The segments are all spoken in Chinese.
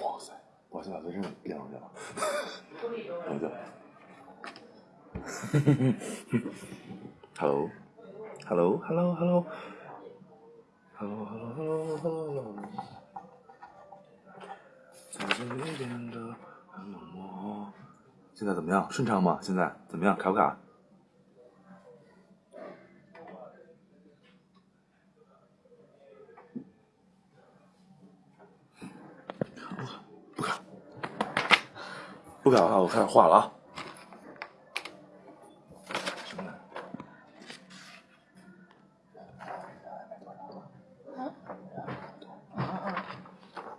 哇塞，我现在真的变上去了，一下。Hello，Hello，Hello，Hello，Hello，Hello，Hello，Hello。在这里变得很冷漠。现在怎么样？顺畅吗？现在怎么样？卡不卡？不卡的话，我开始画了啊。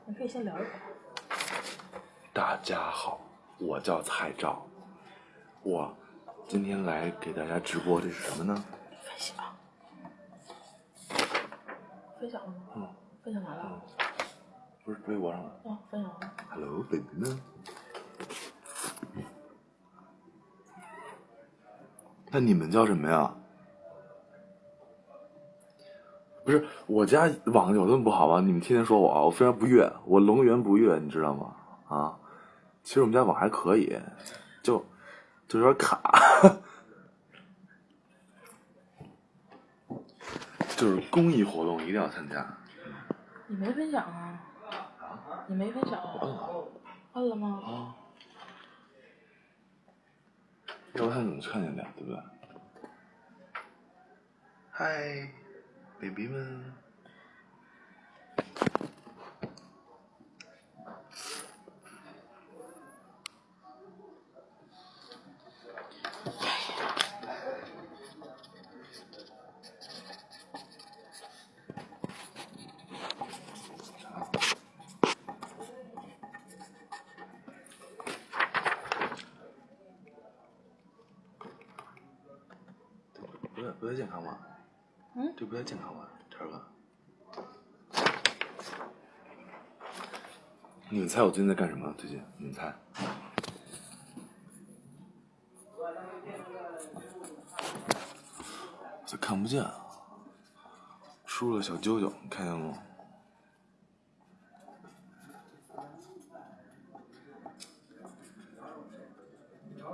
你可以先聊一会儿。大家好，我叫蔡照，我今天来给大家直播，这是什么呢？分享。分享了吗？嗯，分享完了。不是微博上的。哦，分享了。Hello baby 呢？那你们叫什么呀？不是我家网有那么不好吗？你们天天说我，我非常不悦，我龙源不悦，你知道吗？啊，其实我们家网还可以，就就有点卡，就是公益活动一定要参加。你没分享啊？你没分享啊摁了摁了吗？啊，要不他怎么看见的，对不对？嗨，baby 们。们猜我最近在干什么？最近你猜？咋看不见啊！输了小啾啾，你看见了吗？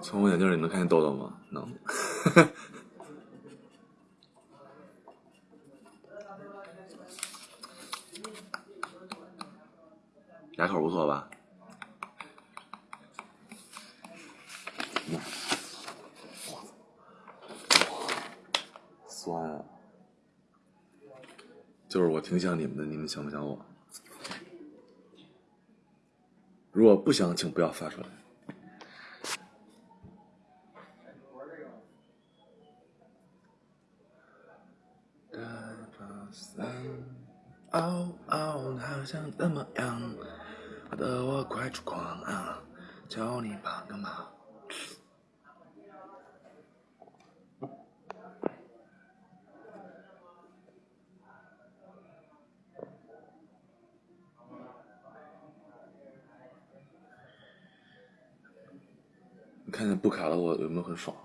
从我眼镜里能看见豆豆吗？能。牙口不错吧？嗯酸啊！就是我挺想你们的，你们想不想我？如果不想，请不要发出来。哦哦，好像怎么样？搞得我快出狂啊！求你帮个忙。你看见不卡了，我有没有很爽？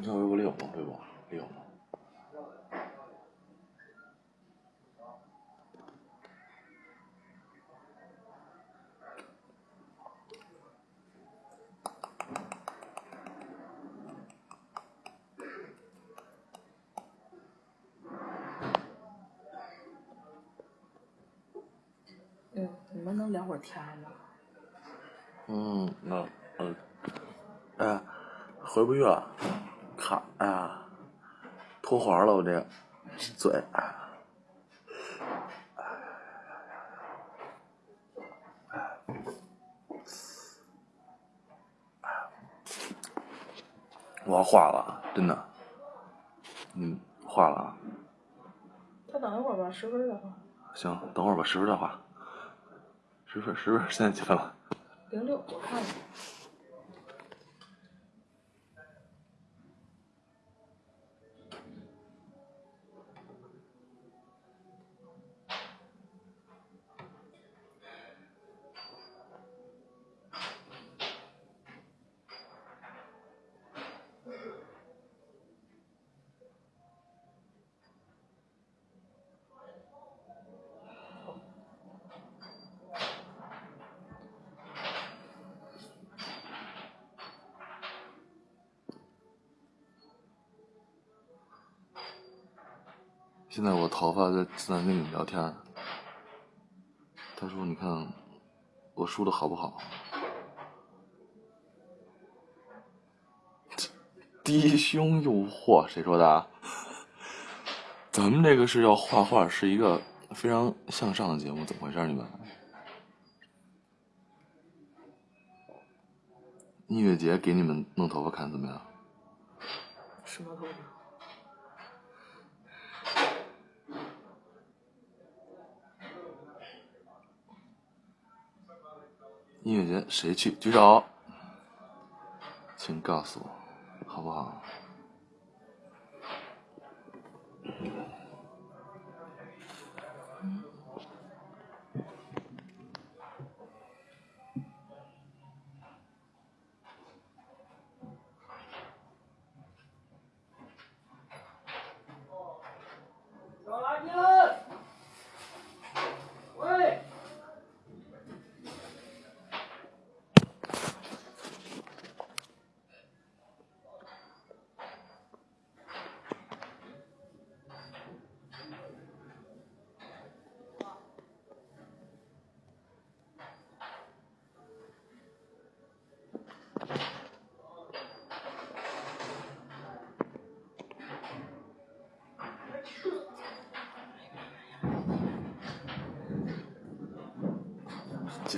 你看微博里有吗？微博里有吗？嗯，你们能聊会儿天吗？嗯，那嗯，哎，回不去了，脱环了，我这个嘴，哎，我要化了，真的，嗯，化了啊，再等一会儿吧，十分儿的话，行，等会儿吧，十分再化，十分十分，现在几分了？零六，我看看。现在我头发在正在跟你们聊天。他说：“你看我梳的好不好？”低胸诱惑，谁说的？咱们这个是要画画，是一个非常向上的节目，怎么回事？你们？音乐节给你们弄头发看怎么样？什么头发？音乐节谁去？举手，请告诉我，好不好？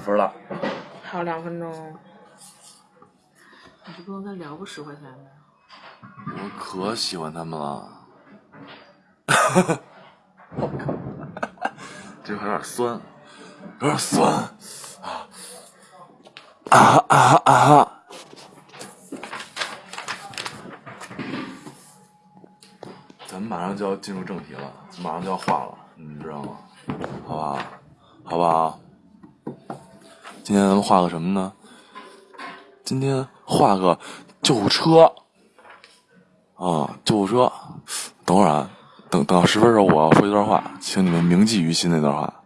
几分了？还有两分钟。你就不能再聊个十块钱的？我可喜欢他们了。这还有点酸，有点酸啊啊啊啊！咱们马上就要进入正题了，马上就要画了，你知道吗？好不好？好不好？今天咱们画个什么呢？今天画个救护车。啊，救护车！等会儿啊，等等到十分的时候，我要说一段话，请你们铭记于心那段话。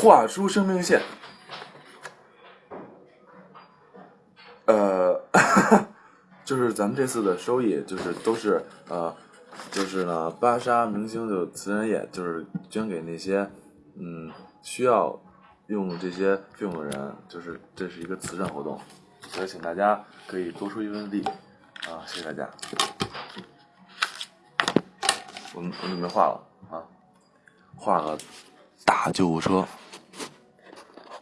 画出生命线。呃，就是咱们这次的收益，就是都是呃，就是呢，芭莎明星就慈善业，就是捐给那些嗯需要用这些费用的人，就是这是一个慈善活动，所以请大家可以多出一份力啊，谢谢大家。我我准备画了啊，画个大救护车，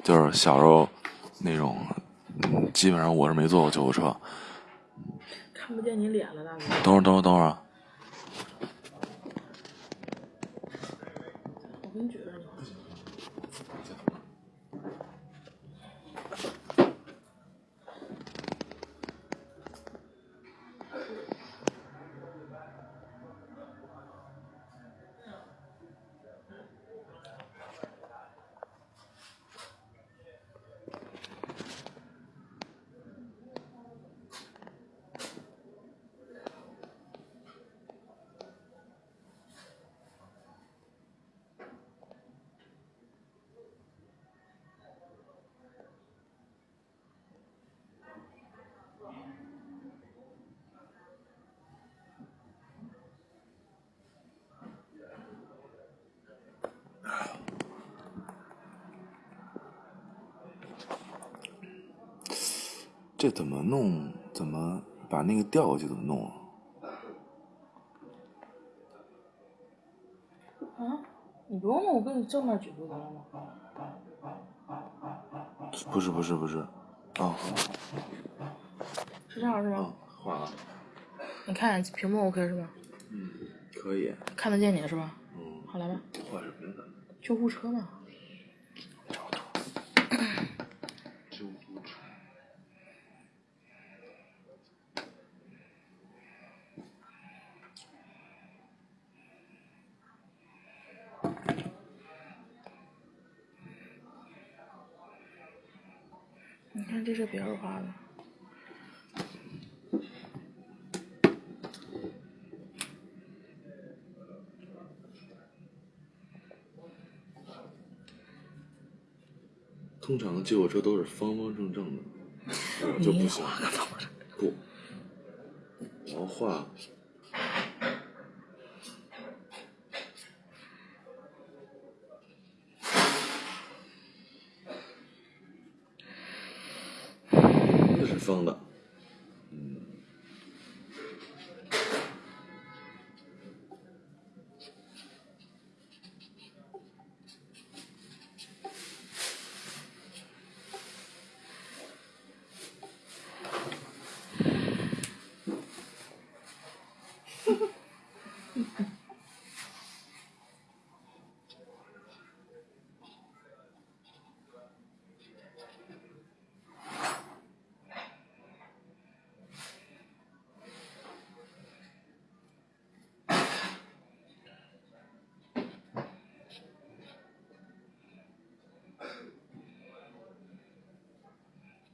就是小时候那种，嗯，基本上我是没坐过救护车。看不见你脸了，大哥。等会儿，等会儿，等会儿啊，我给你举着呢。这怎么弄？怎么把那个调过去？怎么弄啊？啊？你不用弄，我给你正面举不就得了吗？不是，不是，不是，啊是这样是啊吧？，画了，你看屏幕 OK 是吧？嗯，可以，看得见你是吧？嗯，好来吧，换什么呀？救护车嘛。这是别人画的，通常救护车都是方方正正的，我 就不行。不，我要画。这是方的，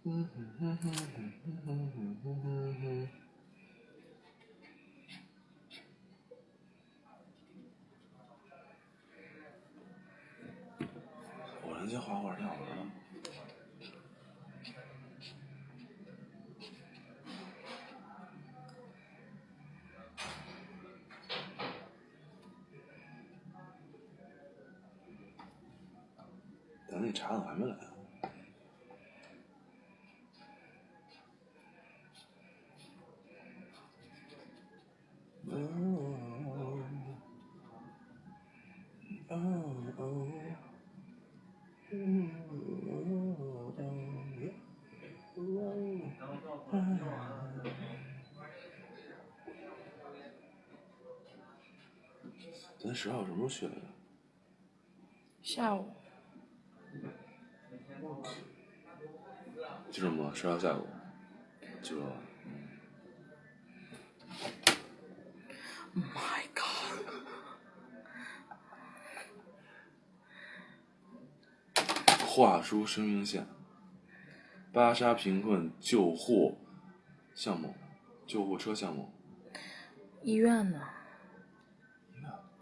我人家画画挺好玩的。咱那茶怎么还没来啊？十号什么时候去来着？下午记着吗？十号下午。记住了。，My God，画出生命线。巴沙贫困救护项目，救护车项目。医院呢？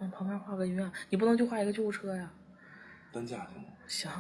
往旁边画个医院，你不能就画一个救护车呀？担架行吗？行，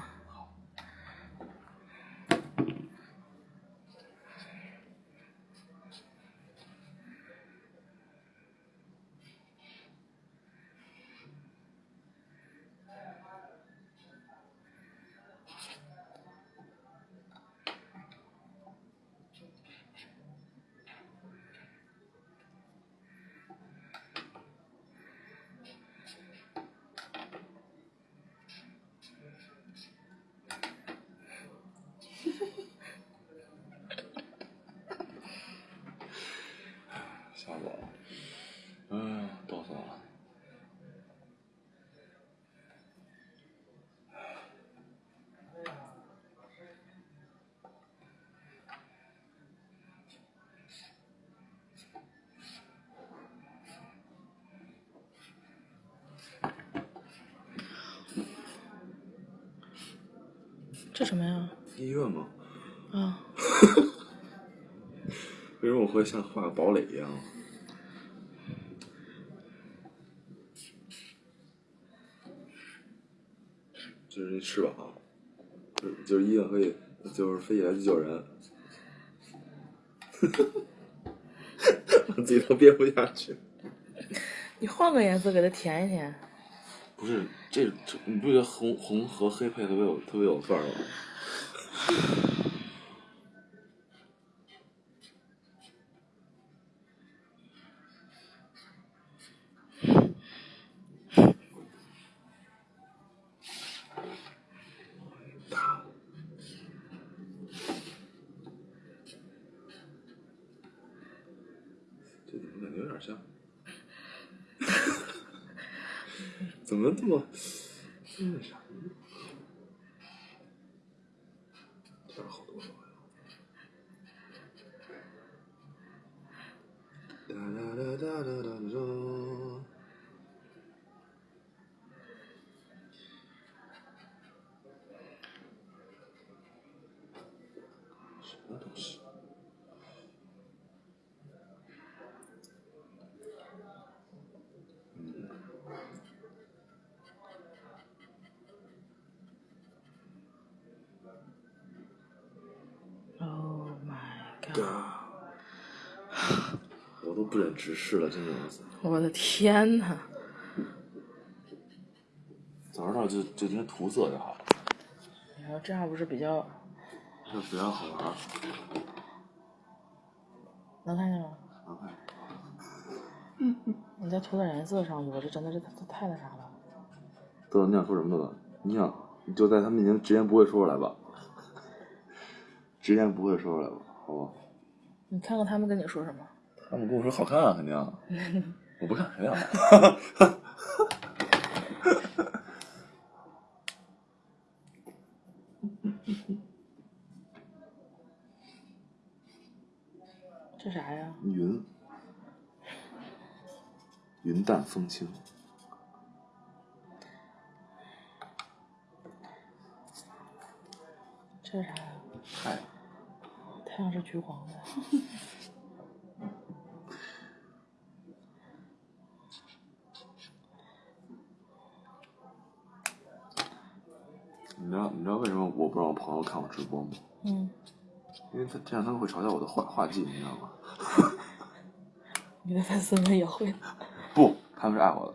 这什么呀？医院吗？啊，为什么我会像画个堡垒一样？就是那翅膀，就是就是医院可以，就是飞起来去救人。我 自己都憋不下去。你换个颜色给它填一填。不是这，你不觉得红红和黑配特别有特别有范儿吗？这？好多了呀！哒哒哒哒哒哒哒。直视了，真的是。我的天呐！早知道就就直接涂色就好了，你说这样不是比较这比较好玩。能看见吗？能看你再涂点颜色上去吧，这真的是太太那啥了。豆豆，你想说什么？豆豆，你想你就在他面前直言不讳说出来吧，直言不讳说出来吧，好吧？你看看他们跟你说什么？他们跟我说好看啊，肯定。我不看，肯定好看。这啥呀？云，云淡风轻。这是啥呀？太阳，太阳是橘黄的。道你知道为什么我不让我朋友看我直播吗？嗯，因为他这样他们会嘲笑我的画画技，你知道吗？你的粉丝们也会。不，他们是爱我的。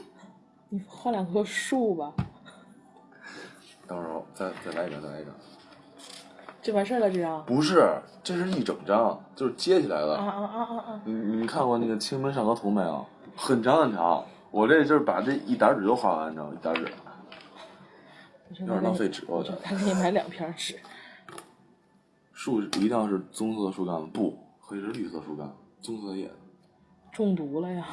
你画两棵树吧，到时候再再来一张，再来一张。就完事儿了，这张。不是，这是一整张，就是接起来的。啊啊啊啊啊！你你看过那个《清明上河图》没有？很长很长，我这就是把这一沓纸都画完，你知道吗？一沓纸，有点浪费纸，我觉得。我就该给你买两片纸。树一定要是棕色树干，不可以是绿色树干，棕色叶。中毒了呀！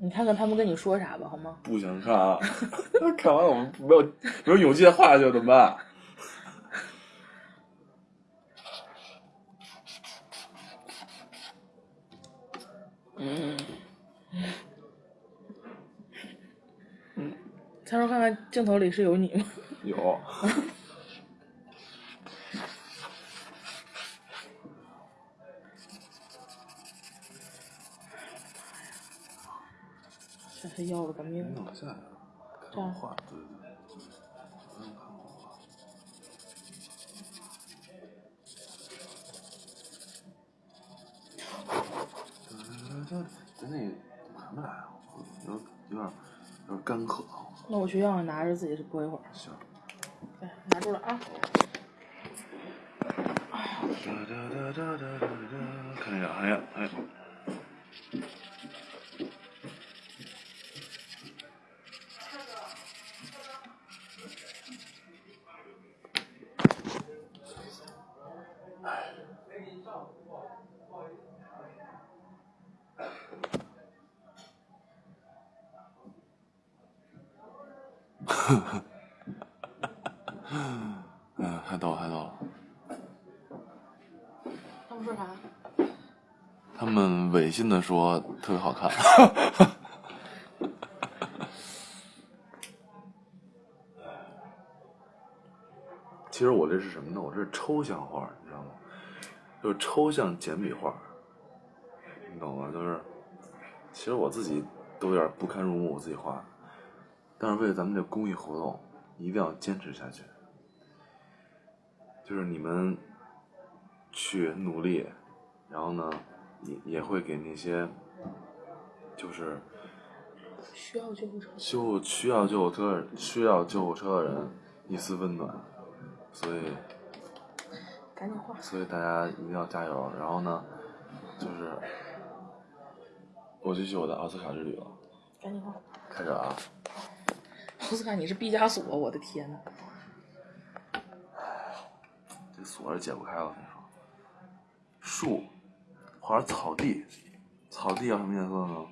你看看他们跟你说啥吧，好吗？不想看啊！看完我们没有没有勇气再画下去怎么办？嗯，嗯。他说看看镜头里是有你吗？有。真是要了个命！弄下来了，看我画，那怎么还没来啊？有有点有点干渴啊。那我去让拿着自己播一会儿。行。来，拿住了啊！哒哒哒哒哒哒哒，看一下，看一下，哎。嗯，太逗了，太逗了。他们说啥？他们违心的说特别好看。其实我这是什么呢？我这是抽象画，你知道吗？就是抽象简笔画，你懂吗？就是，其实我自己都有点不堪入目，我自己画，但是为了咱们这公益活动，一定要坚持下去。就是你们去努力，然后呢，也也会给那些就是需要救护车。救需要救护车需要救护车的人一丝温暖，所以赶紧画。所以大家一定要加油。然后呢，就是我继续我的奥斯卡之旅了，赶紧画。开始啊！奥斯卡，你是毕加索，我的天呐！锁是解不开了，我跟你说。树，或者草地，草地要什么颜色呢？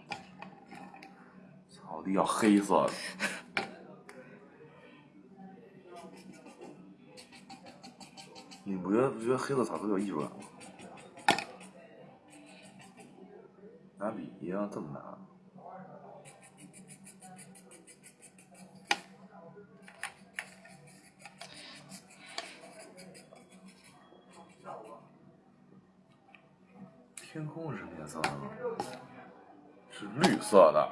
草地要黑色的。你不觉得不觉得黑色草特别有艺术感吗？拿笔一样这么拿。天空是什么颜色的呢？是绿色的。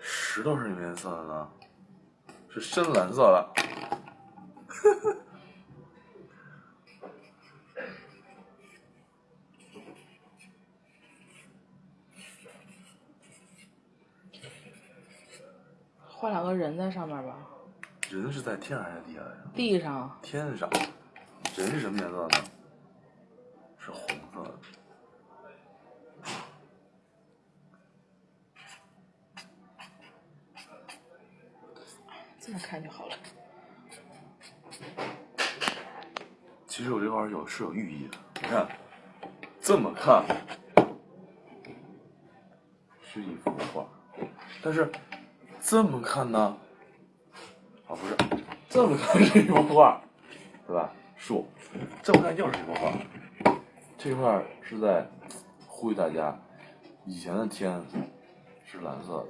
石头是什么颜色的呢？是深蓝色的。人在上面吧，人是在天上还是地下呀？地上天上。人是什么颜色的？是红色的。这么看就好了。其实我这块有是有寓意的，你看，这么看是一幅画，但是这么看呢，啊不是，这么看是一幅画，对吧？树，这么看又是一幅画。这块是在呼吁大家，以前的天是蓝色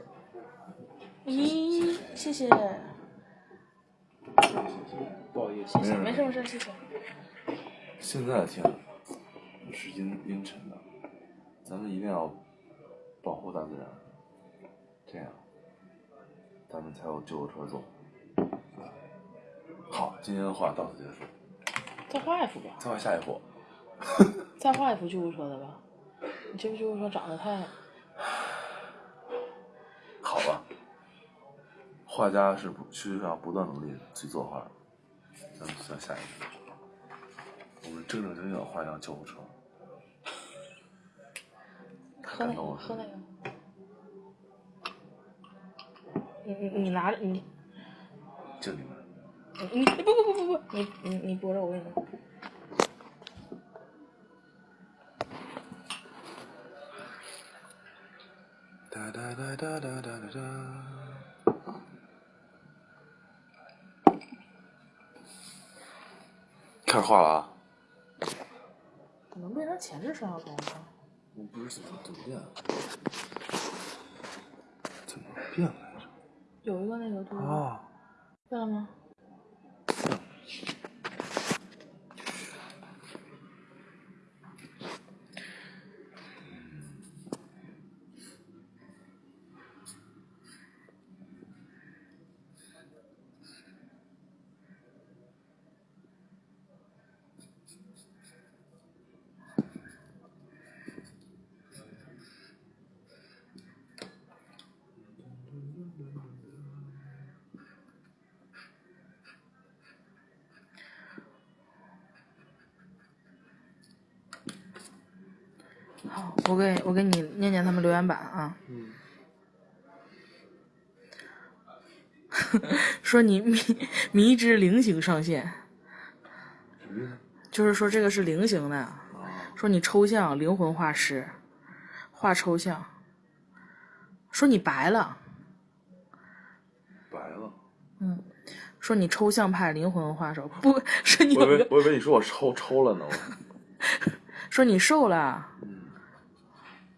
的，咦，谢谢，不好意谢谢，没事没事，谢谢。现在的天是阴阴沉的，咱们一定要保护大自然，这样咱们才有救护车坐。好，今天的话到此结束，再画一幅吧，再画下一幅。再画一幅救护车的吧。你这个救护车长得太……好吧，画家是不需要不断努力去作画，咱们算下一幅。我们正正经经地画一辆救护车。喝那个，喝那个。你你你拿着你。就你们。你不不不不不，你你你拨着我给你弄。哒哒哒哒哒哒哒哒。开始画了啊！怎么变成前置摄像头了？我不是怎么怎么变了？怎么变来着？有一个那个图。哦，对了吗？我给我给你念念他们留言板啊。嗯。说你迷迷之菱形上线，就是说这个是菱形的。说你抽象灵魂画师，画抽象。说你白了。白了。嗯。说你抽象派灵魂画手，不 是你。我以为我以为你说我抽抽了呢。说你瘦了。嗯。